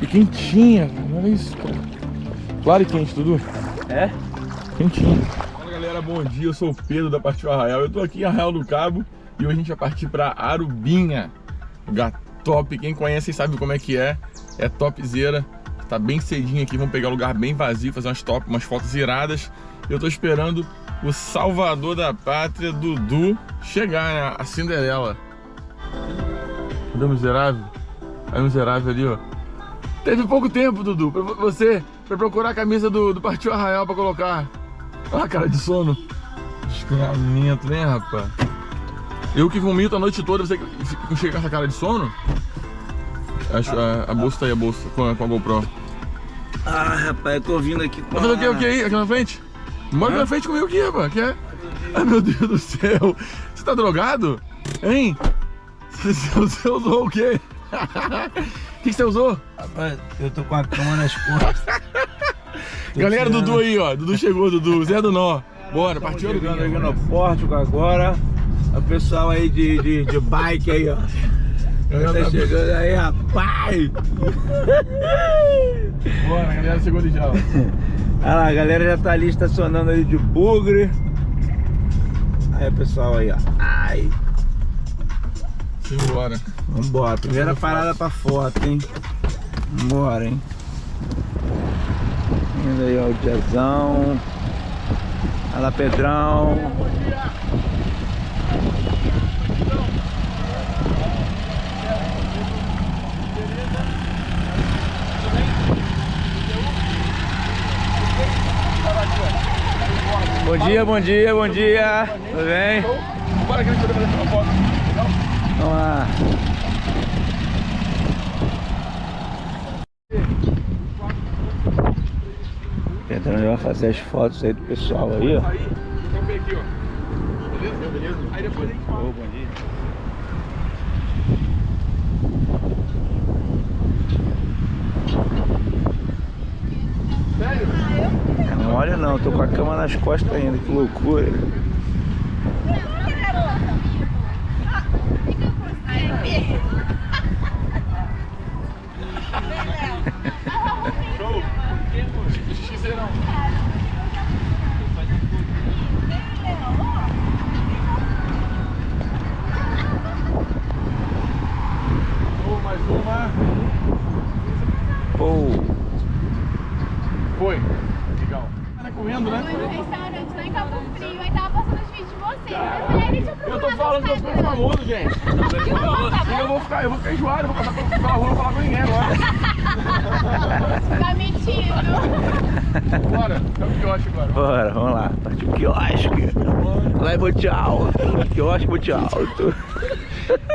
e quentinha, Olha isso, cara. Claro e quente, Dudu. É? Quentinho. Fala galera, bom dia. Eu sou o Pedro da Partiu Arraial. Eu tô aqui em Arraial do Cabo e hoje a gente vai partir pra Arubinha. Lugar top. Quem conhece sabe como é que é. É topzera. Tá bem cedinho aqui. Vamos pegar um lugar bem vazio, fazer umas top, umas fotos iradas. Eu tô esperando o salvador da pátria, Dudu, chegar, né? A Cinderela. Cadê o miserável? Aí o miserável ali, ó. Teve pouco tempo, Dudu, pra você pra procurar a camisa do, do Partiu Arraial pra colocar. Olha a cara de sono. Desgramento, né, rapaz? Eu que vomito a noite toda, você chega com essa cara de sono? Acho, a, a bolsa tá aí, a bolsa, com a, com a GoPro. Ah, rapaz, eu tô vindo aqui com Tá fazendo o que, o que aí, aqui na frente? Mora na frente comigo aqui, rapaz, que é? Ai, meu Deus do céu. Você tá drogado? Hein? Você, você usou o quê? O que, que você usou? Rapaz, eu tô com a cama nas costas. Galera, tirando. Dudu aí, ó. Dudu chegou, Dudu. Zé do Nó. Bora, partiu chegando aqui no Pórtico agora. O pessoal aí de, de, de bike aí, ó. Tá chegando aí, rapaz! Bora, a galera chegou ali já, ó. Olha lá, a galera já tá ali estacionando ali de bugre. Aí, pessoal aí, ó. Ai! Simbora. Vambora. Primeira parada pra foto, hein? Vambora, hein? Indo aí, ó, o diazão. Olha lá, Pedrão. Bom dia, bom dia, bom dia. Tudo bem? Bora que a gente vai fazer uma foto. Vamos lá. Tentando vai fazer as fotos aí do pessoal aí, ó. Beleza? Beleza? Aí depois a gente fala. Bom dia. Sério? Não olha não, tô com a cama nas costas ainda, que loucura. Não. Show, mais uma. Pô, Foi. Legal. Tá correndo, né? Foi no restaurante lá em Cabo Frio, aí tava passando os vídeos de vocês. Eu falei, "Ai, deixa eu Eu tô falando que eu Instagram." famoso, gente. E eu vou ficar, eu vou ficar enjoado, eu vou passar pela rua, não vou falar com ninguém agora. Tá mentindo. Bora, é o quiosque agora. bora, vamos lá. Partiu o quiosque. Monte Alto. Quiosque Monte Alto.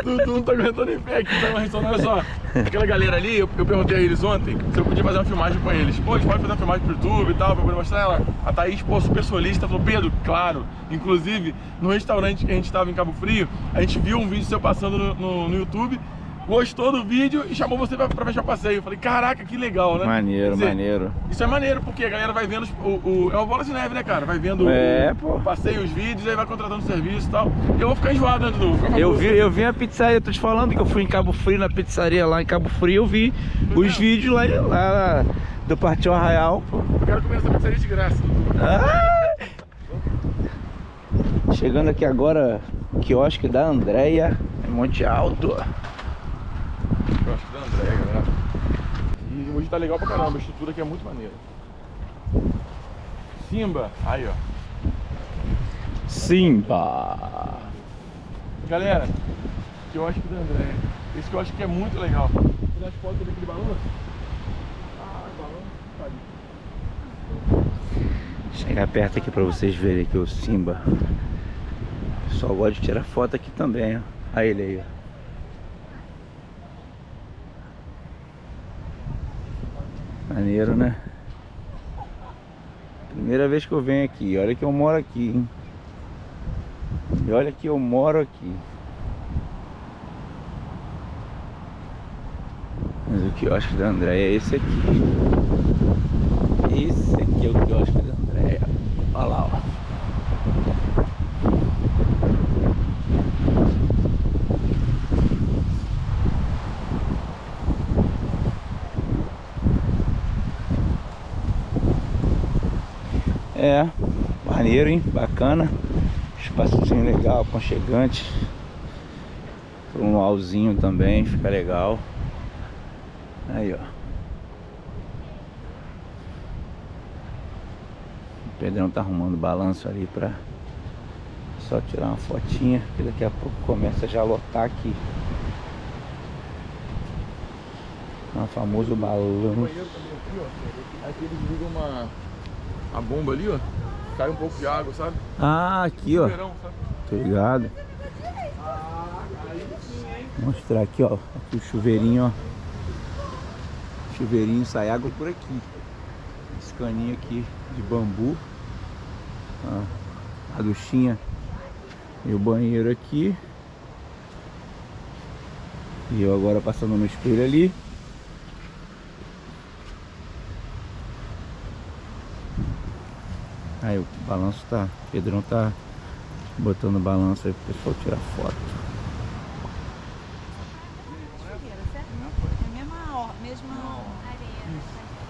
Dudu não tá aguentando em pé aqui, tá uma olha só. Aquela galera ali, eu, eu perguntei a eles ontem se eu podia fazer uma filmagem com eles. Pô, a gente pode fazer uma filmagem pro YouTube e tal, pra poder mostrar ela. A Thaís, pô, super solista, falou, Pedro, claro. Inclusive, no restaurante que a gente tava em Cabo Frio, a gente viu um vídeo seu passando no, no, no YouTube, gostou do vídeo e chamou você pra, pra fechar o passeio. Eu falei, caraca, que legal, né? Maneiro, dizer, maneiro. Isso é maneiro, porque a galera vai vendo os- o, o- é uma bola de neve, né, cara? Vai vendo É, o, pô. o passeio, os vídeos, aí vai contratando serviço e tal. Eu vou ficar enjoado, né, Eu vi, eu vi a pizzaria, tô te falando que eu fui em Cabo Frio, na pizzaria lá em Cabo Frio, eu vi os vídeos lá, lá do Partiu Arraial, pô. Eu quero comer essa pizzaria de graça. Ah! Chegando aqui agora, quiosque da Andréia, em Monte Alto. Acho que da André, galera. E hoje tá legal pra caramba, a estrutura aqui é muito maneira. Simba, aí ó. Simba. Galera, que eu acho que da André. Esse que eu acho que é muito legal. Dar as fotos daquele balanço. Ah, balanço, tá ali. Chegar perto aqui pra vocês verem aqui o Simba. O pessoal gosta de tirar foto aqui também, ó. Olha ele aí, ó. Maneiro, né? Primeira vez que eu venho aqui. Olha que eu moro aqui, hein? E olha que eu moro aqui. Mas o quiosque da Andréia é esse aqui. Esse aqui é o quiosque da Andréia. Olha lá, ó. É, maneiro, hein? Bacana. Espaçozinho legal, aconchegante. Para um luauzinho também, fica legal. Aí, ó. O Pedrão tá arrumando balanço ali pra só tirar uma fotinha, que daqui a pouco começa já a lotar aqui. O famoso balanço. Aqui eles ligam uma, uma bomba ali, ó. Cai um pouco de água, sabe? Ah, aqui ó. Verão, sabe? Tô ligado. Vou mostrar aqui, ó. Aqui o chuveirinho, ó. Chuveirinho sai água por aqui. Esse caninho aqui de bambu. Ó, a duchinha e o banheiro aqui. E eu agora passando no espelho ali. Aí o balanço tá. O Pedrão tá botando balanço aí pro pessoal tirar foto. É a mesma, mesma...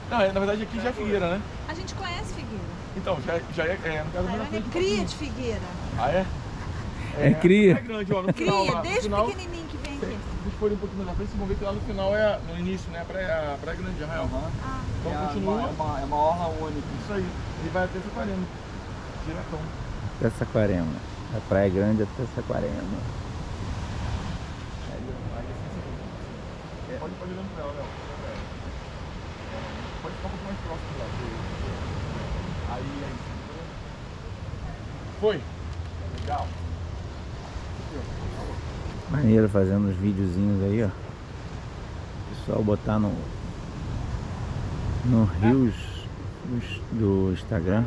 Não, é, na verdade aqui já é Figueira, né? A gente conhece Figueira. Então, já, já é, é no caso, Tairone na frente é cria de Figueira. Ah, é? É cria? É grande, ó. No final, Cria, lá, no desde final, pequenininho que vem aqui. Se vocês forem um pouquinho mais na frente, vocês vão ver que lá no final é, no início, né? A praia, a praia grande de Arraial. Ah, Então é continua. Uma, é, uma, é uma orla única. Isso aí. E vai até Saquarema. Diretão. Até Saquarema. A Praia Grande até Saquarema. É. Pode, pode ir olhando pra ela, Léo. É. Pode ficar um pouco mais próximo lá. Aí, aí. Foi. Legal. Maneiro fazendo os videozinhos aí, ó. Pessoal botar no no Rios do Instagram.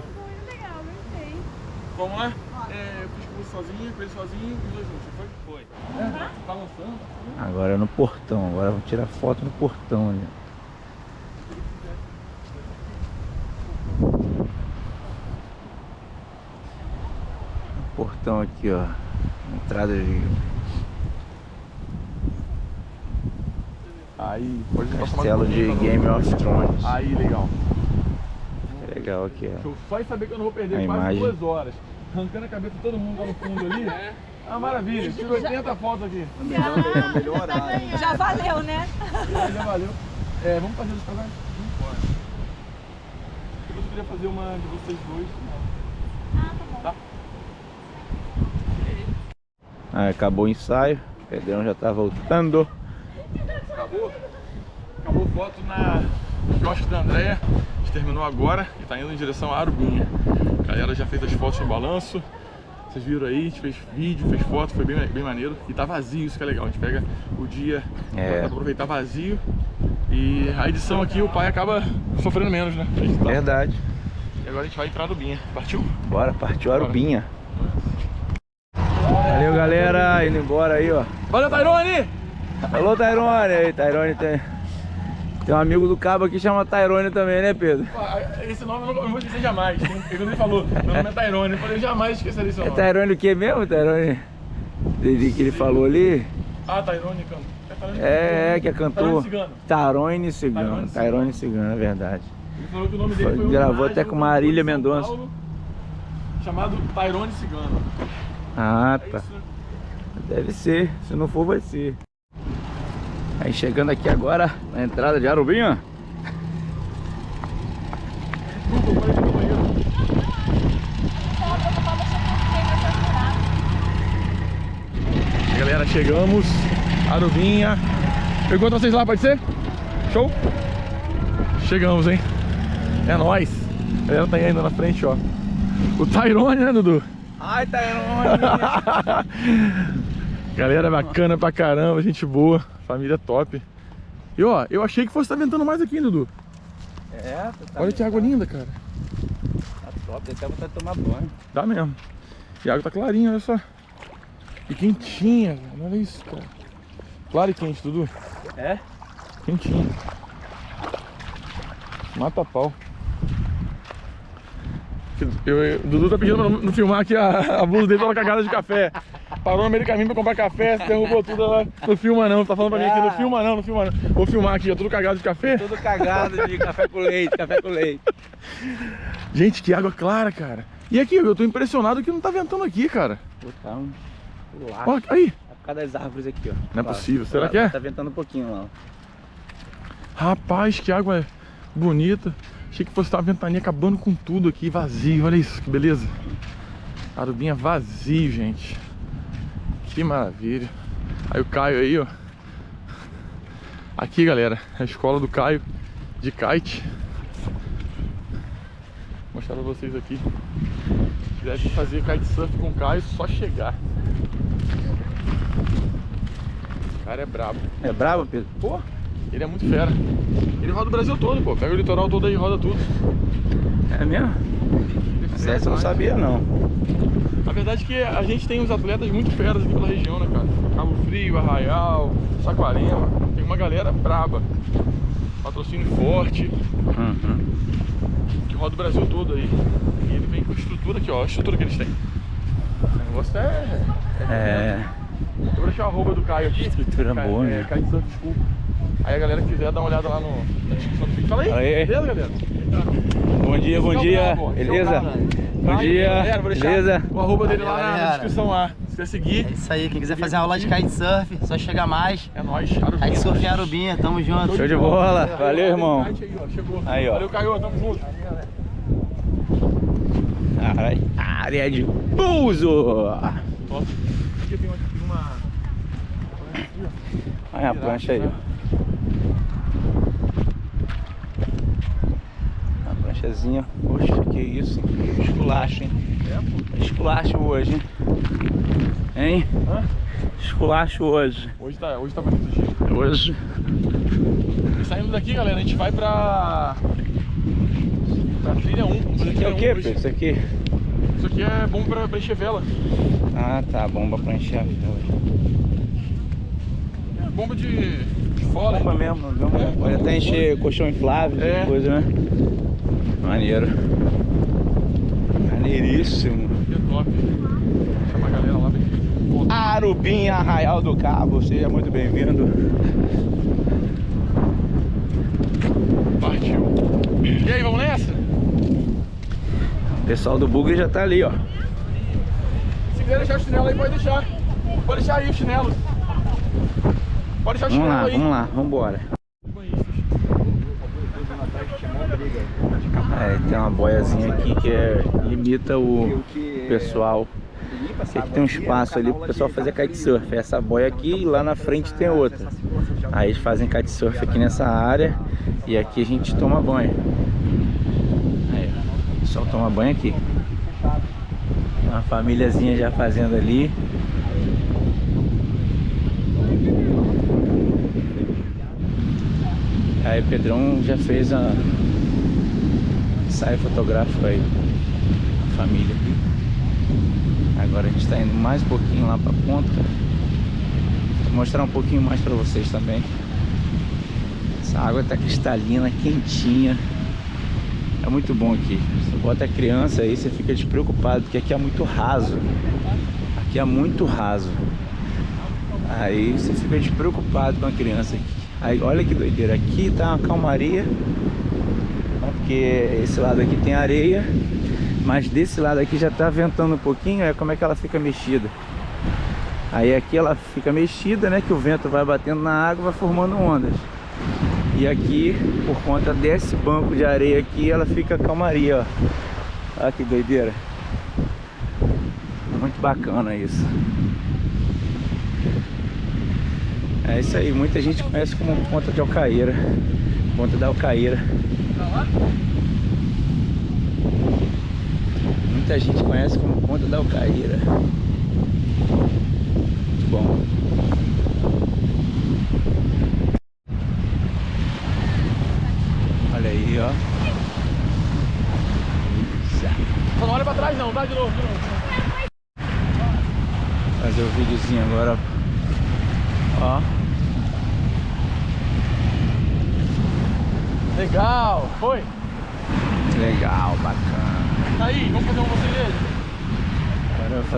Vamos lá? É, eu fiz com você sozinho, ele sozinho e os dois juntos, foi? Foi. É, tá lançando. Agora é no portão. Agora vamos tirar foto no portão ali. Portão aqui, ó. Entrada de Aí, pode castelo de Game não- of Thrones. Aí, legal. É legal aqui, ó. Show. Só em saber que eu não vou perder A quase imagem. duas horas. Arrancando a cabeça de todo mundo lá no fundo ali. É uma maravilha. Tiro 80 fotos aqui. O melhor, já valeu, né? Já, já valeu. É, vamos fazer os casais? Vamos Eu queria fazer uma de vocês dois. Tá? Ah, acabou o ensaio. O Pedrão já tá voltando. Acabou. Acabou foto na quiosque da Andréia. A gente terminou agora e tá indo em direção a Arubinha. A galera já fez as fotos em balanço. Vocês viram aí, a gente fez vídeo, fez foto, foi bem, bem maneiro. E tá vazio, isso que é legal. A gente pega o dia É. pra aproveitar vazio. E a edição aqui o pai acaba sofrendo menos, né? Tá- Verdade. E agora a gente vai entrar em Arubinha. Partiu? Bora, partiu Arubinha. Valeu, galera. Indo embora aí, ó. Valeu, Tairone! Alô, Tairone. Aí, Tairone tem... Tem um amigo do cabo aqui que chama Tairone também, né, Pedro? Esse nome eu não vou esquecer jamais. Ele ele falou, meu nome é Tairone. Eu falei, jamais esquecerei seu É nome. Tairone o que mesmo, Tairone? Ele que ele falou ali? Ah, Tairone, canto. É, Tairone É, é, que é cantor. Cigano. Tairone Cigano. Tairone Cigano, é verdade. Ele falou que o nome dele Foi- gravou até com cantor Marília Mendonça. Paulo, Chamado Tairone Cigano. Ah, É tá. isso, né? Deve ser. Se não for, vai ser. Aí chegando aqui agora, na entrada de Arubinha. Galera, chegamos. Arubinha. Eu encontro vocês lá, pode ser? Show? Chegamos, hein? É nóis. A galera tá indo na frente, ó. O Tyrone, né, Dudu? Ai, Tairone! Galera bacana pra caramba, gente boa, família top. E ó, eu achei que fosse estar ventando mais aqui, hein, Dudu. é, tá Olha que água linda, cara. Tá top, até vontade de tomar banho. Dá mesmo. E a água tá clarinha, olha só. E quentinha, velho. Olha isso, cara. Claro e quente, Dudu. É? Quentinha. Mata pau. Eu, eu- o Dudu tá pedindo pra não, não filmar aqui a, a blusa dele pela cagada de café. Parou no meio do caminho pra comprar café, se derrubou tudo lá. Não filma não, tá falando pra mim aqui, não filma não, não filma não. Vou filmar aqui, ó, tudo cagado de café. Tudo cagado de café com leite, café com leite. Gente, que água clara, cara. E aqui, eu tô impressionado que não tá ventando aqui, cara. Botar um lá. Ó, aí. Por causa das árvores aqui, ó. Não é possível. Será Lá, que é? Tá ventando um pouquinho lá, ó. Rapaz, que água bonita. Achei que fosse uma ventania acabando com tudo aqui, vazio. Olha isso, que beleza. Arubinha vazio, gente. Que maravilha. Aí o Caio aí, ó. Aqui, galera, a escola do Caio de kite. Vou mostrar pra vocês aqui. Vir fazer kitesurf com o Caio, só chegar. O cara é brabo. É bravo, Pedro? Pô, ele é muito fera. Ele roda o Brasil todo, pô. Pega o litoral todo aí e roda tudo. É mesmo? É Essa eu não demais. sabia, não. A verdade é que a gente tem uns atletas muito feras aqui pela região, né, cara? Cabo Frio, Arraial, Saquarema. Tem uma galera braba. Patrocínio forte, Uhum. que roda o Brasil todo aí. E ele vem com a estrutura aqui, ó. A estrutura que eles têm. O negócio é... É. Eu vou deixar o arroba do Caio aqui. Estrutura Caio- boa, é, né? Caio de Surf School. Aí a galera que quiser dar uma olhada lá no, na descrição do vídeo. Fala aí, Fala aí. beleza, galera? Bom dia, bom dia. Beleza? Bom dia. galera, vou deixar Beleza? O arroba dele lá Valeu, na, galera. descrição lá. Se quiser seguir, É isso aí, quem quiser fazer uma aula de kitesurf, só chegar mais. é nóis. Arubinha. Kitesurf em Arubinha, tamo junto. Show de bola. Valeu, irmão. Aí, ó, chegou. Aí, ó. Valeu, Caio, tamo junto. Área- Área de pouso. Aqui tem uma... tem uma- Olha a prancha aí, ó. Pranchazinha. Poxa, que isso, hein? Esculacho, hein? Esculacho hoje, hein? Hein? Hã? Esculacho hoje. Hoje tá, hoje tá bonito o dia. Hoje. E saindo daqui, galera, a gente vai pra... Pra trilha 1. Vamos fazer Isso aqui é o 1 que. Pedro? Isso aqui? Isso aqui é bom pra, pra encher vela. Ah, tá. Bomba pra encher a vela. É bomba de, de fora. Bomba mesmo. bomba. Pode até encher colchão inflável, É. é. coisa, né? Maneiro. Maneiríssimo. Que top. Chama a galera lá. Arubim Arraial do Cabo, seja muito bem-vindo. Partiu. E aí, vamos nessa? O pessoal do Bugre já tá ali, ó. Se quiser deixar o chinelo aí, pode deixar. Pode deixar aí o chinelo. Pode deixar o Vamos chinelo lá, aí. vamos lá, vamos embora. É, tem uma boiazinha aqui que é, limita o pessoal. Aqui tem um espaço ali pro pessoal fazer kitesurf. Essa boia aqui e lá na frente tem outra. Aí eles fazem kitesurf aqui nessa área e aqui a gente toma banho. Aí, o pessoal toma banho aqui. Uma famíliazinha já fazendo ali. Aí o Pedrão já fez a ensaio fotográfico aí. A família aqui. Agora a gente está indo mais um pouquinho lá pra ponta. Vou mostrar um pouquinho mais para vocês também. Essa água tá cristalina, quentinha. É muito bom aqui. Você bota a criança aí, você fica despreocupado, porque aqui é muito raso. Aqui é muito raso. Aí você fica despreocupado com a criança aqui. Aí olha que doideira. Aqui tá uma calmaria. Porque esse lado aqui tem areia. Mas desse lado aqui já tá ventando um pouquinho. É como é que ela fica mexida. Aí aqui ela fica mexida, né? Que o vento vai batendo na água, vai formando ondas. E aqui, por conta desse banco de areia aqui, ela fica calmaria, ó. Olha que doideira. Muito bacana isso. É isso aí, muita gente conhece como Ponta de Alcaíra. Ponta da Alcaíra. Muita gente conhece como Ponta da Alcaíra. Muito bom. Olha aí, ó. Só não olha pra trás não, tá? De novo, de novo. Fazer o videozinho agora. Ó. Legal. Foi? Legal, bacana. Tá aí, vamos fazer um você dele. Agora eu vou fazer outra aqui, do outro casal. Ó. Ele vai ficar milionário, né? Eu- É, é, é a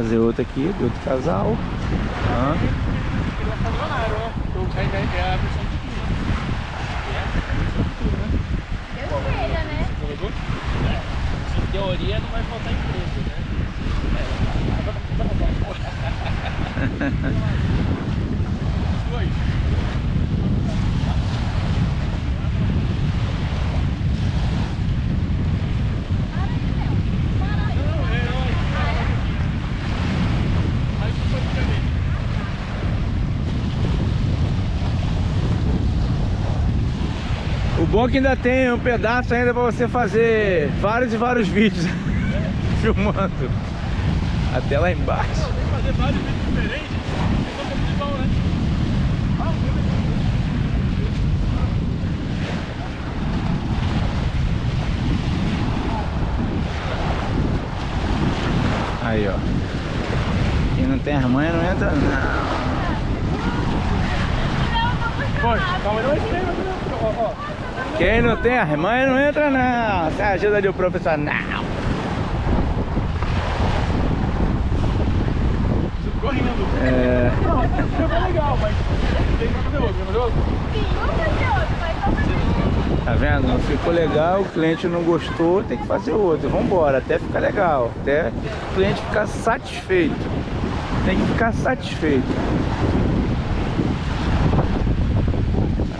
versão de tudo. Deus queira, né? Jogador? teoria não vai faltar emprego, né? Dois. Aí tu pode ficar nele. O bom é que ainda tem um pedaço ainda pra você fazer vários e vários vídeos filmando. Até lá embaixo. Tem que fazer vários vídeos diferentes. Aí, ó. Quem não tem as manhas não entra, não. Foi, calma não é estranho, ó, ó. Quem não tem as manhas não entra, não. Sem a ajuda de um professor, não. Você ficou rindo. É. Não, foi legal, mas tem que fazer outro, quer fazer outro? Sim, vamos fazer outro, mas vamos fazer outro. Tá vendo? Não ficou legal, o cliente não gostou, tem que fazer outro. Vambora, até ficar legal. Até o cliente ficar satisfeito. Tem que ficar satisfeito.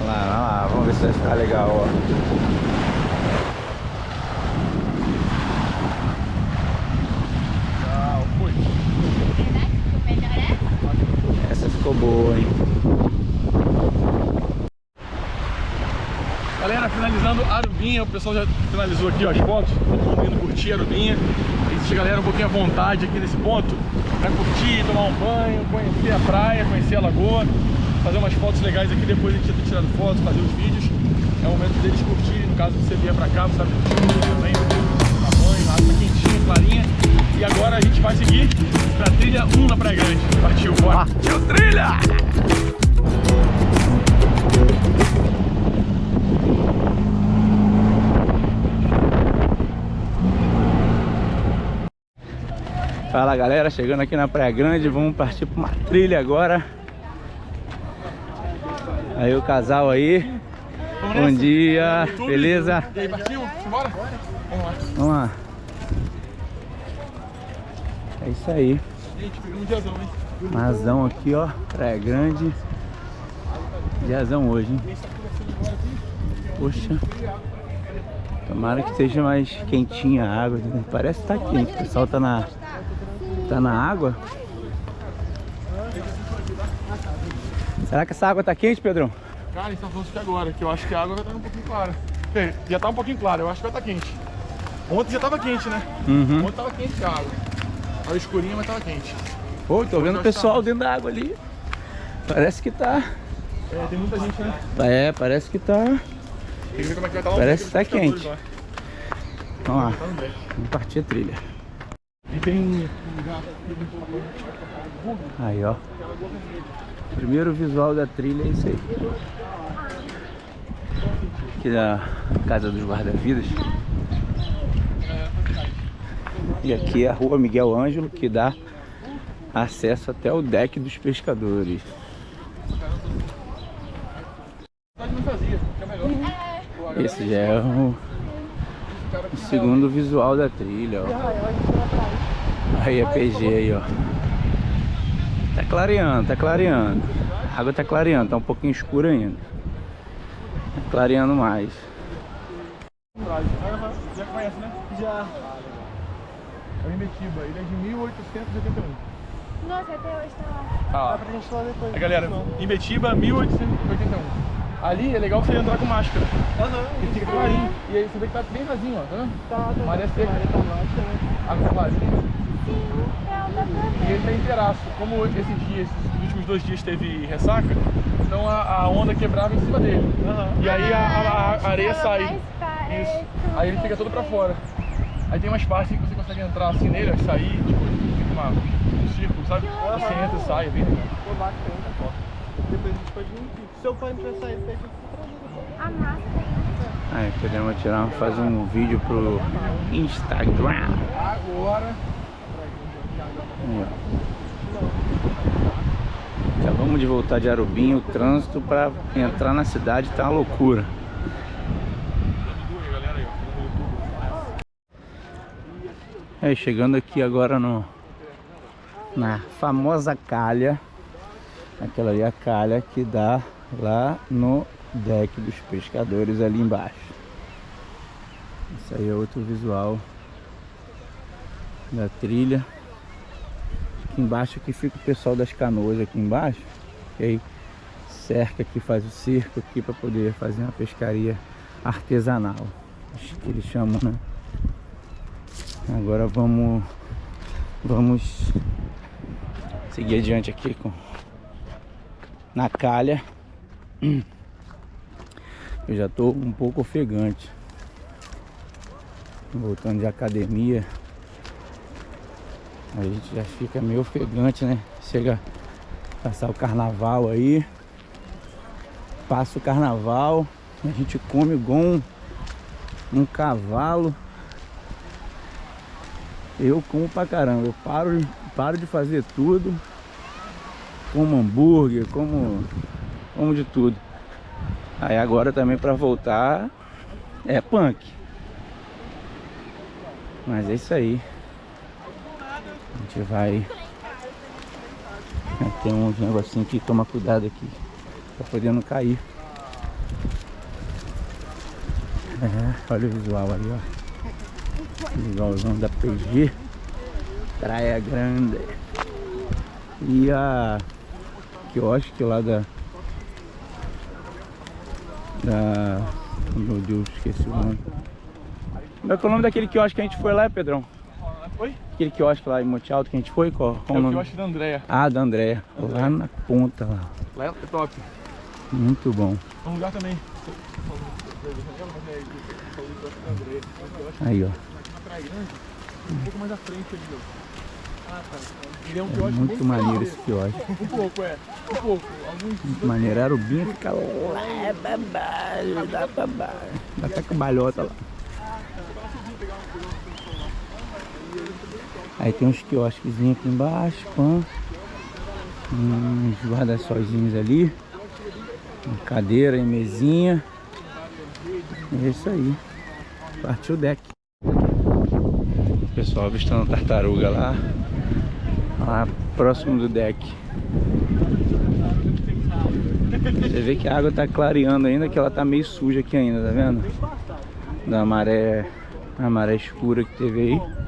Olha lá, olha lá, vamos ver se vai ficar legal, ó. Ficou boa, hein? Galera, finalizando Arubinha, o pessoal já finalizou aqui ó, as fotos, todo mundo indo curtir Arubinha. E deixa a galera um pouquinho à vontade aqui nesse ponto, pra curtir, tomar um banho, conhecer a praia, conhecer a lagoa, fazer umas fotos legais aqui, depois a gente já ter tirado fotos, fazer os vídeos. É o momento deles curtirem, no caso você vier pra cá, você sabe curtir também, tomar banho, a água tá quentinha, clarinha. E agora a gente vai seguir pra trilha 1 na Praia Grande. Partiu, bora! Partiu trilha! Fala galera, chegando aqui na Praia Grande, vamos partir para uma trilha agora. Aí o casal aí, bom dia, beleza? E aí, partiu? Bora? Vamos lá. Vamos lá. É isso aí, Gente, pegamos um diazão, hein? Mazão aqui ó, Praia Grande. Diazão hoje, hein? Poxa. Tomara que seja mais quentinha a água. Parece que tá quente. O pessoal tá na, tá na água. Será que essa água tá quente, Pedrão? Cara, a gente tá falando isso agora, que eu acho que a água vai estar um pouquinho clara. Já tá um pouquinho clara, eu acho que vai estar quente. Ontem já tava quente, né? Uhum. Ontem tava quente a água. Tava escurinha, mas tava quente. Pô, tô vendo o pessoal dentro da água ali. Parece que tá. É, tem muita gente, né? É, parece que tá. Tem que ver como é que vai estar lá. Parece que tá quente. lá. Vamos lá, Tá vamos partir a trilha. E tem um lugar Aí, ó. Primeiro visual da trilha é isso aí. Aqui da Casa dos Guarda-Vidas. E aqui é a rua Miguel Ângelo, que dá acesso até o deck dos pescadores. Esse já é o, o segundo visual da trilha, ó. Aí a PG aí, ó. Tá clareando, tá clareando. A água tá clareando, tá um pouquinho escura ainda. Tá clareando mais. Já conhece, né? Já. É o Imetiba, ele é de 1881. Nossa, até hoje tá lá. Ah, pra gente lá depois. galera, Imbetiba, 1881. Ali é legal você entrar com máscara. Aham. E fica clarinho. E aí você vê que tá bem vazio, ó, tá vendo? Tá, tá. Maré seca. Água tá vazia. Sim, é o da E ele tá inteiraço. Como esses dias, os últimos dois dias teve ressaca, então a, a onda quebrava em cima dele. E aí a, a- a areia sai. Isso. Aí ele fica todo pra fora. Aí tem umas partes que você consegue entrar assim nele, sair, tipo, fica uma, um círculo, sabe? Você entra e sai, é bem legal. Depois a gente pode. Se seu pai não tiver saído, pede A máscara. Aí podemos tirar, fazer um vídeo pro Instagram. Agora. Acabamos de voltar de Arubim, o trânsito para entrar na cidade tá uma loucura. É, chegando aqui agora no na famosa calha. Aquela ali é a calha que dá lá no deck dos pescadores ali embaixo. Isso aí é outro visual da trilha. Aqui embaixo aqui fica o pessoal das canoas aqui embaixo. E aí cerca aqui, faz o cerco aqui para poder fazer uma pescaria artesanal. Acho que eles chamam, né? Agora vamos vamos seguir adiante aqui com na calha. Eu já tô um pouco ofegante. Voltando de academia. A gente já fica meio ofegante, né? Chega a passar o carnaval aí. Passa o carnaval. A gente come igual um, um cavalo. Eu como pra caramba. Eu paro, paro de fazer tudo. Como hambúrguer, como, como de tudo. Aí agora também pra voltar é punk. Mas é isso aí. Gente vai. Tem uns negocinho que toma cuidado aqui. Pra poder não cair. É, olha o visual ali, ó. Visualzão da PG. Praia Grande. E a quiosque lá da. Da. Meu Deus, esqueci o nome. É que é o nome daquele quiosque que a gente foi lá, Pedrão? Oi? Aquele quiosque lá em Monte Alto que a gente foi? Qual, qual É o o nome? que eu acho da Andréia. Ah, da Andréia. Lá na ponta lá. Lá é top. Muito bom. É um lugar também. Aí, ó. Um pouco mais à frente ali, ó. Ah, tá. Ele é um É quiosque muito maneiro esse quiosque. Um pouco, é. Um pouco. Alguns Muito maneiro. Arubinha fica lá baixo, dá pra baixo. Dá até cambalhota lá. Aí tem uns quiosquezinhos aqui embaixo, pã. Uns guarda-sóizinhos ali. Uma cadeira e mesinha. É isso aí. Partiu o deck. Pessoal avistando tartaruga lá. Lá próximo do deck. Você vê que a água tá clareando ainda, que ela tá meio suja aqui ainda, tá vendo? Da maré, a maré escura que teve aí.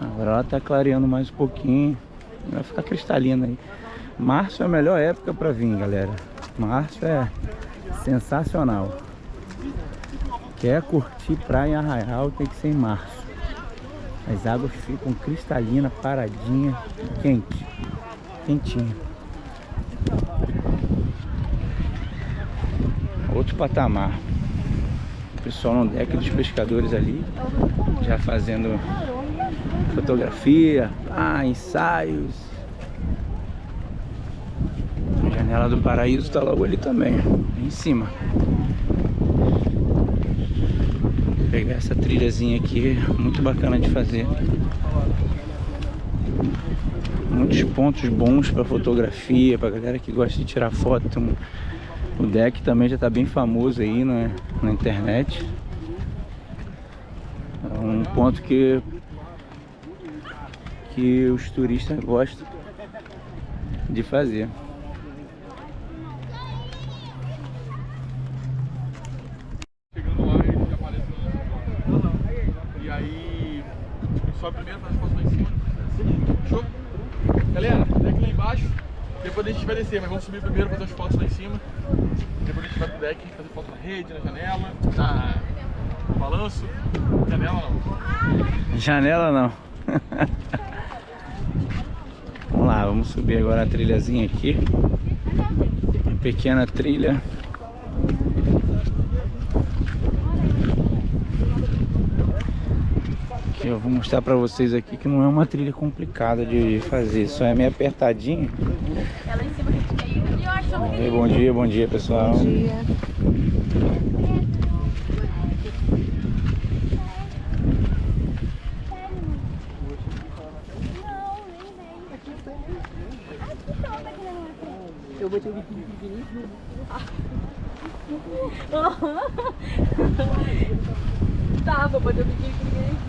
Agora ela tá clareando mais um pouquinho. Vai ficar cristalina aí. Março é a melhor época pra vir, galera. Março é sensacional. Quer curtir praia em Arraial, tem que ser em março. As águas ficam cristalinas, paradinha, quente, quentinho. Outro patamar. O pessoal no deck dos pescadores ali, já fazendo fotografia, ah, ensaios. A janela do paraíso tá logo ali também, em cima. Vou pegar essa trilhazinha aqui, muito bacana de fazer. Muitos pontos bons para fotografia, para galera que gosta de tirar foto. O deck também já está bem famoso aí na, na internet. É um ponto que que os turistas gostam de fazer. Galera, deck lá embaixo. Depois a gente vai descer, mas vamos subir primeiro, fazer as fotos lá em cima. Depois a gente vai pro deck, fazer foto na rede, na janela, na... no balanço. Janela não. Janela não. vamos lá, vamos subir agora a trilhazinha aqui. Uma pequena trilha. Que eu vou mostrar pra vocês aqui que não é uma trilha complicada de fazer, só é meio apertadinho. Que Bom dia, bom dia, bom dia pessoal. Eu botei o biquíni pequenininho. Tá, vou botar o biquíni pequenininho.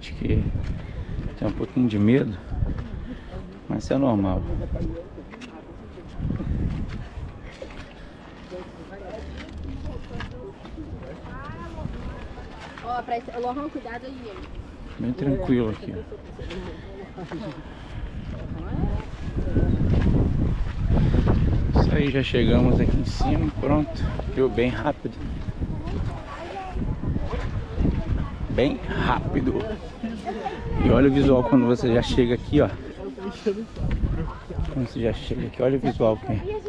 gente que tem um pouquinho de medo, mas isso é normal. Ó, pra. Lohan, cuidado aí? Bem tranquilo aqui. Isso aí, já chegamos aqui em cima, pronto. Viu bem rápido. Bem rápido. E olha o visual quando você já chega aqui, ó. Quando você já chega aqui, olha o visual que é.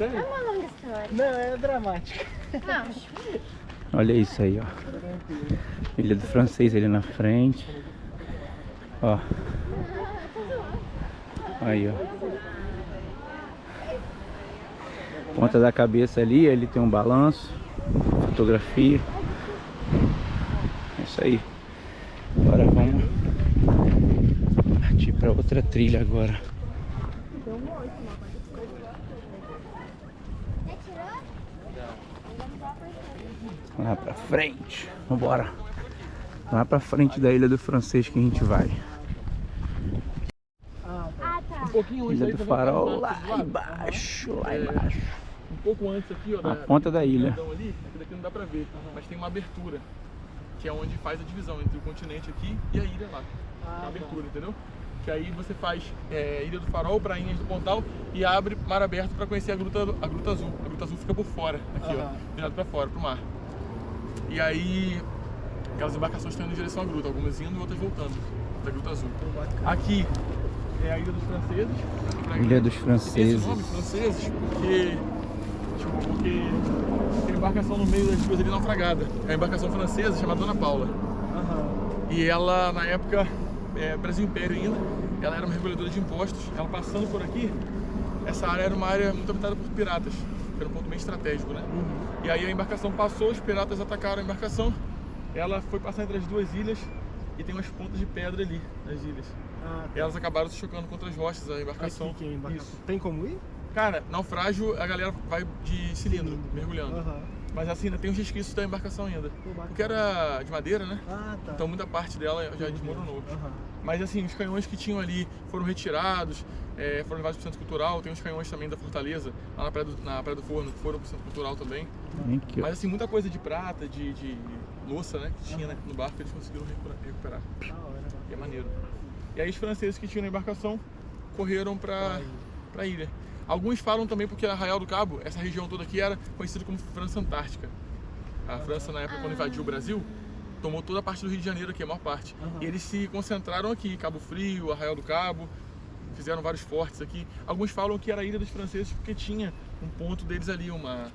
É uma longa história. Não, é dramático. Não, Olha isso aí, ó. Ilha do francês ali na frente. Ó. Aí, ó. Ponta da cabeça ali, ali tem um balanço. Fotografia. É isso aí. Agora vamos partir para outra trilha agora. Lá pra frente. Vambora. Lá pra frente da Ilha do Francês que a gente vai. Ah, tá. Um Ilha do tá Farol aqueles lá matos lá? embaixo, lá É. embaixo. Um pouco antes aqui, ó. A da- ponta da ilha. Ali, aqui daqui não dá pra ver, mas tem uma abertura. Que é onde faz a divisão entre o continente aqui e a ilha lá. Ah, Tem uma abertura, entendeu? Que aí você faz é, Ilha do Farol, Prainhas do Pontal e abre mar aberto pra conhecer a Gruta, a Gruta Azul. A Gruta Azul fica por fora, aqui ó, Aham. virado pra fora, pro mar. E aí, aquelas embarcações estão indo em direção à gruta, algumas indo e outras voltando da Gruta Azul. Aqui é a Ilha dos Franceses. Ilha dos esse Franceses. nome, franceses, porque, tipo, porque tem uma embarcação no meio das coisas ali naufragada. É uma embarcação francesa chamada Dona Paula. Aham. E ela, na época, é, Brasil Império ainda, ela era uma reguladora de impostos. Ela passando por aqui, essa área era uma área muito habitada por piratas, que era um ponto bem estratégico, né? E aí a embarcação passou, os piratas atacaram a embarcação, ela foi passar entre as duas ilhas e tem umas pontas de pedra ali nas ilhas. Ah, E elas acabaram se chocando contra as rochas, a embarcação. Aqui que é a embarcação. Isso. Tem como ir? Cara, naufrágio, a galera vai de cilindro, mergulhando. Aham. Mas assim, ainda tem os resquícios da embarcação ainda. Porque era de madeira, né? Ah, tá. Então muita parte dela já desmoronou. Aham. Mas assim, os canhões que tinham ali foram retirados, é, foram levados para o Centro Cultural. Tem os canhões também da Fortaleza, lá na Praia do, na Praia do Forno, que foram para o Centro Cultural também. Mas assim, muita coisa de prata, de, de louça, né, que tinha né, no barco, eles conseguiram recuperar. recuperar. Da hora. E é maneiro. E aí os franceses que tinham na embarcação correram para a ilha. Alguns falam também porque Arraial do Cabo, essa região toda aqui era conhecida como França Antártica. A França, na época, quando invadiu o Brasil, tomou toda a parte do Rio de Janeiro aqui, a maior parte. E eles se concentraram aqui, Cabo Frio, Arraial do Cabo, fizeram vários fortes aqui. Alguns falam que era a Ilha dos Franceses porque tinha um ponto deles ali, uma,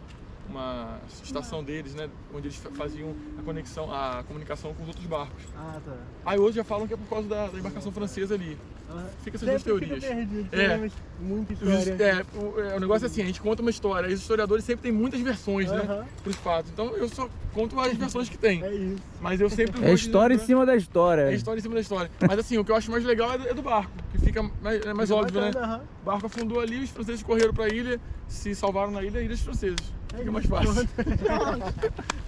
uma estação deles, né? Onde eles fa- faziam a conexão, a comunicação com os outros barcos. Ah, tá. Aí hoje já falam que é por causa da, da embarcação francesa ali. Ah, Fica essas duas teorias. Fica perdido, É. realmente Muita história. é, o, é, o negócio é assim, a gente conta uma história, e os historiadores sempre têm muitas versões, né? Aham. Pros fatos. Então eu só conto as versões que tem. É isso. Mas eu sempre É história em dizer- cima da história. É história em cima da história. Mas assim, o que eu acho mais legal é do, é do barco, que fica mais, é mais Fica óbvio, né? bacana, aham. O barco afundou ali, os franceses correram pra ilha, se salvaram na ilha, ilhas franceses. É Fica mais fácil.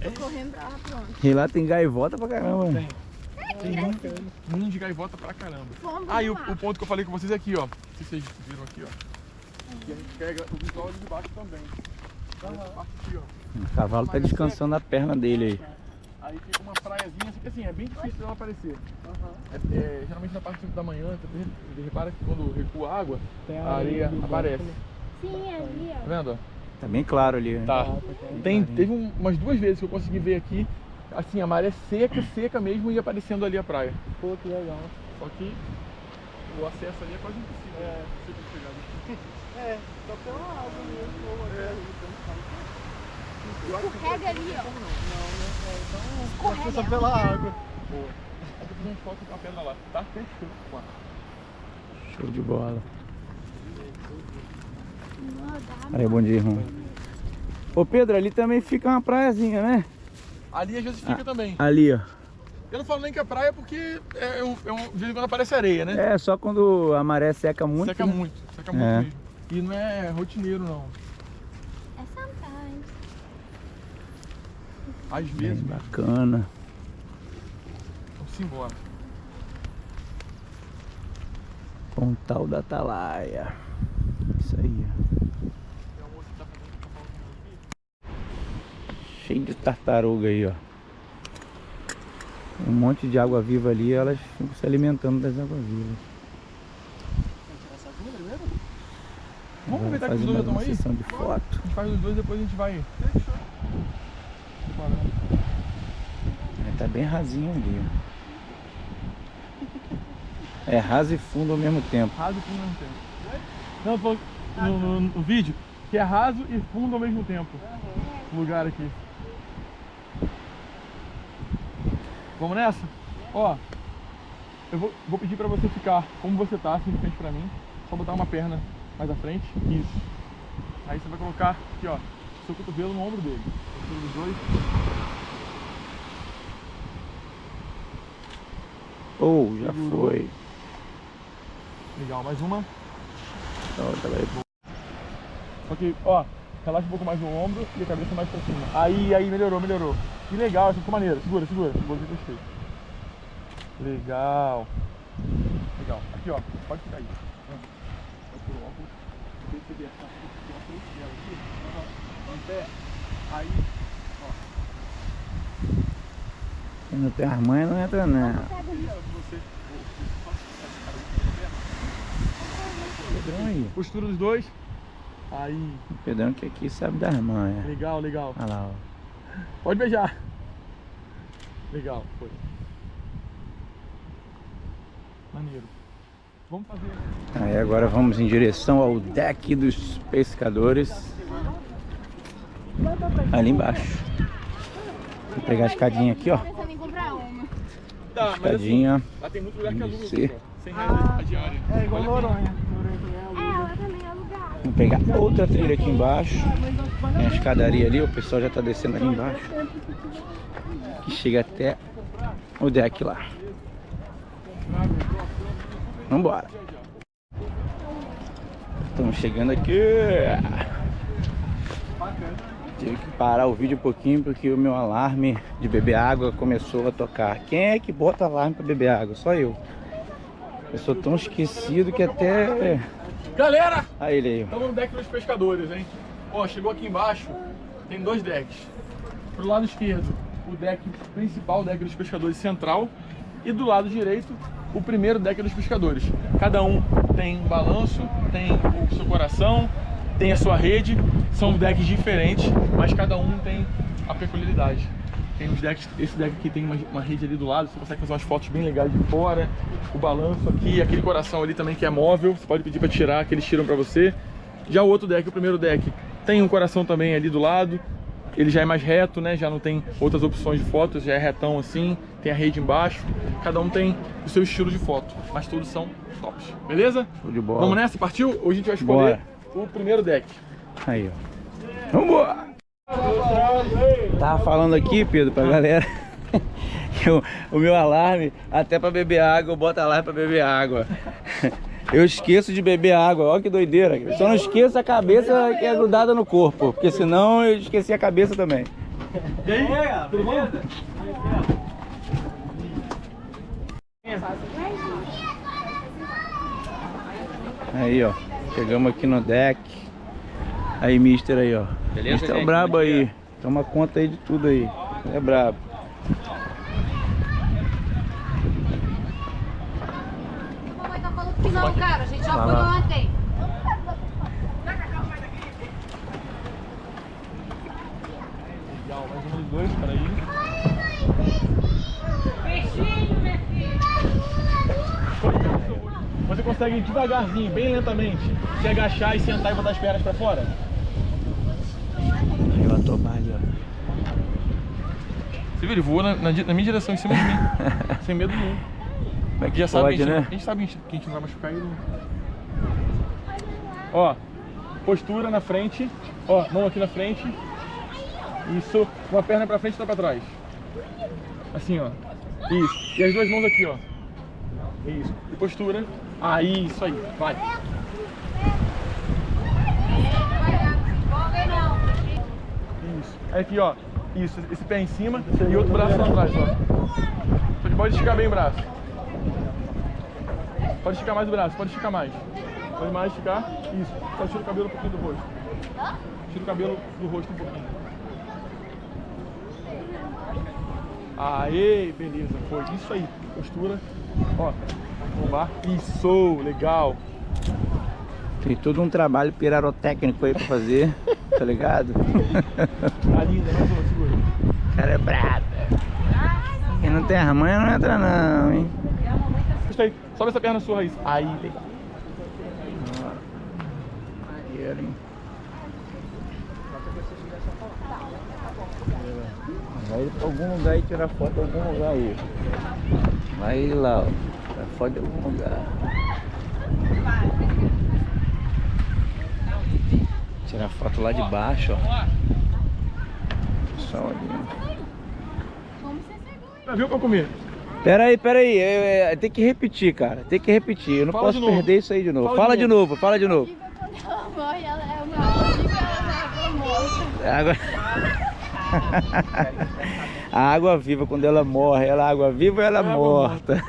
Tô correndo pra lá, pronto. E lá tem gaivota pra caramba. Tem. Ninho de gaivota pra caramba. Fomos Ah, o, o ponto que eu falei com vocês é aqui, ó. Se vocês viram aqui, ó. E a gente pega o visual ali de baixo também. Aqui, ó. O cavalo tá descansando a perna dele aí. Aí fica uma praiazinha, que assim, é bem difícil dela aparecer. É, é, geralmente na parte da manhã, você repara que quando recua a água, Tem a areia aparece. Sim, ali, Tá ó. vendo? ó? Tá bem claro ali. né? Tá. Tem, teve um- umas duas vezes que eu consegui ver aqui, assim, a maré seca, seca mesmo e aparecendo ali a praia. Pô, que legal. Só que o acesso ali é quase impossível. É, impossível de chegar. né? É, só pela água mesmo. ou É. Escorrega ali, ó. Só só pela água. Boa. Aí eu fiz umas fotos com a pedra lá, tá? Fechou. Ó. Show de bola. Não Aí, bom dia, irmão. Ô Pedro, ali também fica uma praiazinha, né? Ali é Josifica ah, também. Ali, ó. Eu não falo nem que é praia porque é, um, é quando aparece areia, né? É, só quando a maré seca muito. Seca né? muito, seca é. muito. E não é rotineiro, não. É sometimes. Às é vezes. Bem bacana. Vamos embora. Pontal da Atalaia. Isso aí, ó. Cheio de tartaruga aí, ó. Um monte de água viva ali, elas ficam se alimentando das águas vivas. Vamos aproveitar que os dois estão aí? sessão de foto. A gente faz os dois depois a gente vai. É, Tá bem rasinho ali, ó. É raso e fundo ao mesmo tempo. Raso e fundo ao mesmo tempo. Não, tô no, no, no vídeo que é raso e fundo ao mesmo tempo. O lugar aqui. Vamos nessa? Ó, eu vou, vou pedir pra você ficar como você tá, assim de frente pra mim. Só botar uma perna mais à frente. Isso. Aí você vai colocar aqui, ó, seu cotovelo no ombro dele. Cotovelo dos dois. Ou já Segurou. foi. Legal, mais uma. Então, tá aí. Só que, ó, relaxa um pouco mais no ombro e a cabeça mais pra cima. Aí, aí, melhorou, melhorou. Que legal, essa ficou maneiro. Segura, segura, segura que eu gostei. Legal. Legal. Aqui, ó, pode ficar aí. Ó. Aí, Quem não tem as mães não entra não. você. Pedrão aí. Postura dos dois. Aí, O Pedrão que aqui sabe das mães. legal, legal. Olha lá, ó. Pode beijar. Legal, foi. Maneiro. Vamos fazer. Aí agora vamos em direção ao deck dos pescadores. Ali embaixo. Vou pegar a escadinha aqui, ó. Tá, mas assim, Escadinha. lá tem muito lugar que aluga. Aqui, ó. 100 reais a diária. É igual Noronha. É, ela também é alugada. Vou pegar outra trilha aqui embaixo. Tem a escadaria ali, o pessoal já tá descendo ali embaixo. Que chega até o deck lá. Vambora. Estamos chegando aqui. Tive que parar o vídeo um pouquinho porque o meu alarme de beber água começou a tocar. Quem é que bota alarme para beber água? Só eu. Eu sou tão esquecido que até... Galera, Aí ele aí. estamos no deck dos pescadores, hein? Ó, chegou aqui embaixo, tem dois decks. Pro lado esquerdo, o deck principal, o deck dos pescadores central. E do lado direito, o primeiro deck dos pescadores. Cada um tem um balanço, tem o seu coração, tem a sua rede. São decks diferentes, mas cada um tem a peculiaridade. Tem os decks, esse deck aqui tem uma, uma rede ali do lado, você consegue fazer umas fotos bem legais de fora. O balanço aqui, aquele coração ali também que é móvel, você pode pedir para tirar, que eles tiram para você. Já o outro deck, o primeiro deck, tem um coração também ali do lado. Ele já é mais reto, né? Já não tem outras opções de fotos, já é retão assim, tem a rede embaixo. Cada um tem o seu estilo de foto, mas todos são tops. Beleza? Show de bola. Vamos nessa? Partiu? Hoje a gente vai escolher Bora. o primeiro deck. Aí, ó. Vambora! Tava falando aqui, Pedro, pra galera que o, o meu alarme, até pra beber água, eu boto alarme pra beber água. Eu esqueço de beber água, olha que doideira. Só não esqueço a cabeça que é grudada no corpo, porque senão eu esqueci a cabeça também. E aí, tudo bom? Aí, ó. Chegamos aqui no deck. Aí, mister aí, ó. Beleza, mister é gente? brabo é aí. Toma conta aí de tudo aí. É brabo. A mamãe tá falando que não, cara. A gente já foi ontem. Legal, mais um dos dois, peraí. Você consegue ir devagarzinho, bem lentamente, se agachar e sentar e botar as pernas pra fora? Aí, ó, tomar ali, ó. Você viu, ele voou na, na na minha direção, em cima de mim, sem medo nenhum. Como é que Já sabe pode, que a gente, né? a gente sabe que a gente, que não vai machucar ele. Ó, postura na frente, ó, mão aqui na frente. Isso, uma perna pra frente e outra pra trás. Assim, ó. Isso. E as duas mãos aqui, ó. Isso. E postura. Aí, isso aí. Vai. Isso. Aí aqui, ó. Isso. Esse pé em cima e outro braço lá atrás, ó. Você pode esticar bem o braço. Pode esticar mais o braço, pode esticar mais. Pode mais esticar. Isso. Só tira o cabelo um pouquinho do rosto. Tira o cabelo do rosto um pouquinho. Aê, beleza. Foi isso aí. Postura. Ó. Lombar. Isso, legal. Tem todo um trabalho pirarotécnico aí pra fazer, tá ligado? Tá linda, mais uma, segura. Cara é brabo. Quem não tem as manhas não entra não, hein? Aí. Sobe essa perna sua, Raíssa. Aí, legal. Maneiro, hein? Vai pra algum lugar e tirar foto de algum lugar aí. Vai lá, ó. Tirar foto de algum lugar. Tirar foto lá de baixo, ó. Pessoal ali. Já viu pra comer? Pera aí, pera aí. É, é, tem que repetir, cara. Tem que repetir. Eu não Fala posso perder isso aí de novo. Fala Fala, de de novo, fala de novo. Viva quando ela morre, ela é uma alma viva, ela é morta. Água... A água viva, quando ela morre, ela é água viva ou ela é água morta?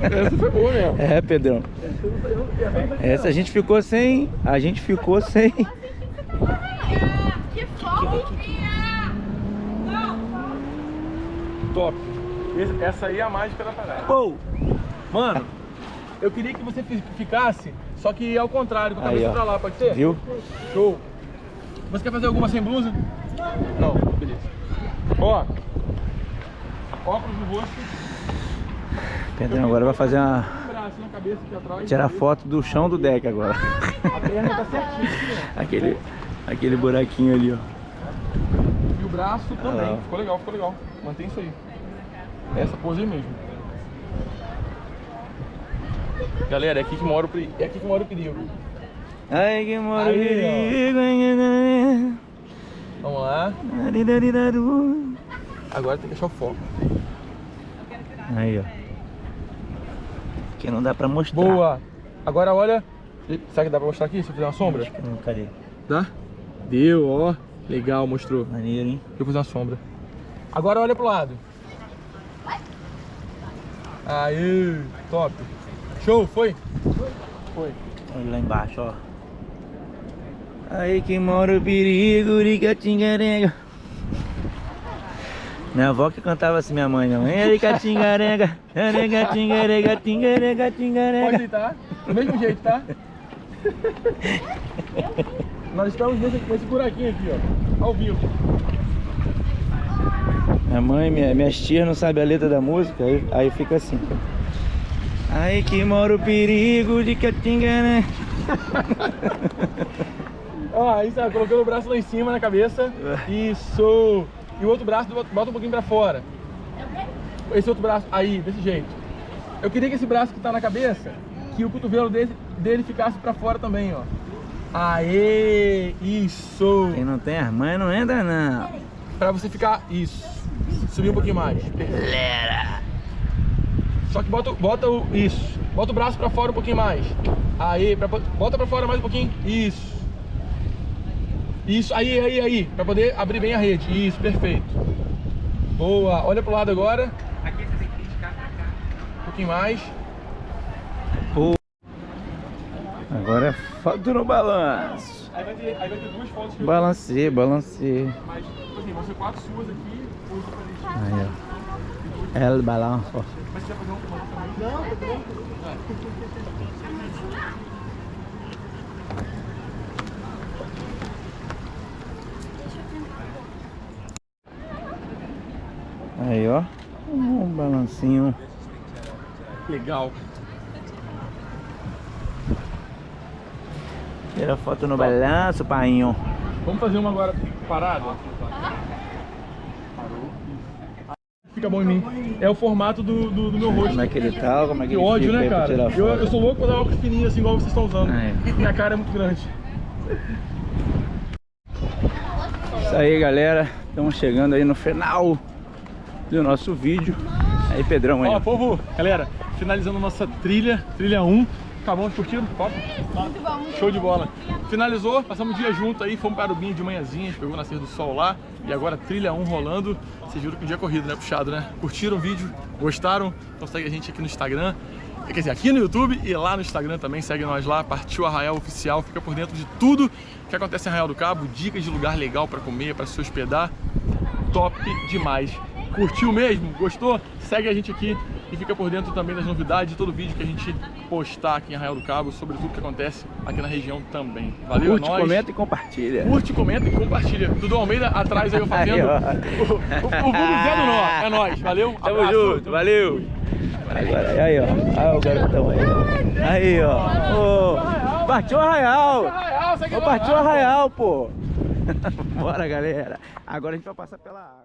Essa foi boa mesmo. É, Pedrão. Essa a gente ficou sem. A gente ficou sem. Que fofinha! Top. Essa aí é a mágica da parada. Pô! Mano, eu queria que você fi- ficasse, só que ao contrário, com a Aí, cabeça ó. pra lá, pode ser? Viu? Show. Você quer fazer alguma sem blusa? Não, beleza. Ó, óculos no rosto, Pedrão agora vai fazer uma. um. Tirar foto do chão do deck agora. A perna tá certinha aqui, Aquele, aquele buraquinho ali, ó. ó. E o braço também. Ah. Ficou legal, ficou legal. Mantém isso aí. Essa pose aí mesmo. Galera, é aqui que mora o perigo. É aqui que mora o perigo. Ai, que mora o Aí, ó. perigo. Vamos lá. Agora tem que achar o foco. Aí, ó. Que não dá pra mostrar. Boa. Agora olha. Será que dá pra mostrar aqui se eu fizer uma sombra? Hum, Cadê? Dá? Deu, ó. Legal, mostrou. Maneiro, hein? Deixa eu fazer uma sombra. Agora olha pro lado. Aí, top. Show, foi? Foi. Olha lá embaixo, ó. Aí que mora o perigo, ricatingarenga. Minha avó que cantava assim, minha mãe, não. Ricatingarenga, ricatingarenga, tingarenga, Pode tingarenga. deitar. Do mesmo jeito, tá? Nós estamos nesse, nesse buraquinho aqui, ó. Ao vivo. Minha mãe, minha, minhas tias não sabem a letra da música, aí, aí fica assim. Aí que mora o perigo de Catingarenga. Ó, aí tá, colocando o braço lá em cima na cabeça. Isso. E o outro braço bota um pouquinho pra fora. Esse outro braço, aí, desse jeito. Eu queria que esse braço que tá na cabeça, que o cotovelo dele, dele ficasse pra fora também, ó. Aê, isso. Quem não tem as mães não entra, não. Pra você ficar, isso. Subir um pouquinho mais. Só que bota, bota o, isso. Bota o braço pra fora um pouquinho mais. Aí, pra, bota pra fora mais um pouquinho. Isso. Isso, aí, aí, aí. Pra poder abrir bem a rede. Isso, perfeito. Boa. Olha pro lado agora. Aqui você tem que criticar pra cá. Um pouquinho mais. Agora é foto no balanço. Aí vai ter, aí vai ter duas fotos que eu Balancei, balancei. Mas, tipo assim, vão ser quatro suas aqui. Aí, ó. El balanço, ó. Mas você vai fazer uma também? Não, Aí, ó. Um balancinho. Legal. Tira foto no balanço, painho. Vamos fazer uma agora parada? Fica bom em mim. É o formato do, do, do meu rosto. Como é que ele tá? Como é que Que ele ódio, fica né, cara? Eu, eu sou louco pra dar óculos fininhos assim, igual vocês estão usando. Aí. Minha cara é muito grande. Isso aí, galera. Estamos chegando aí no final do nosso vídeo. Aí, Pedrão, aí. Ó. povo, galera, finalizando nossa trilha, trilha 1. Acabamos curtindo? Top? Muito bom, muito Show de bola. Finalizou, passamos o dia junto aí, fomos para Arubinha de manhãzinha, pegou o nascer do sol lá e agora trilha 1 rolando. Vocês viram que o dia é corrido, né? Puxado, né? Curtiram o vídeo? Gostaram? Então segue a gente aqui no Instagram. Quer dizer, aqui no YouTube e lá no Instagram também, segue nós lá, Partiu Arraial Oficial, fica por dentro de tudo que acontece em Arraial do Cabo, dicas de lugar legal para comer, para se hospedar, top demais. Curtiu mesmo? Gostou? Segue a gente aqui e fica por dentro também das novidades de todo vídeo que a gente postar aqui em Arraial do Cabo, sobre tudo que acontece aqui na região também. Valeu, Curte, é nóis. comenta e compartilha. Curte, comenta e compartilha. Dudu Almeida atrás aí eu fazendo. O, o, o vulgo Zé do Nó. É nóis. Valeu. Tamo abraço. junto, valeu. Agora, aí, ó. Aí, o garotão aí, ó. Aí, ó. Partiu Arraial. Partiu Arraial, pô. Bora, galera. Agora a gente vai passar pela água.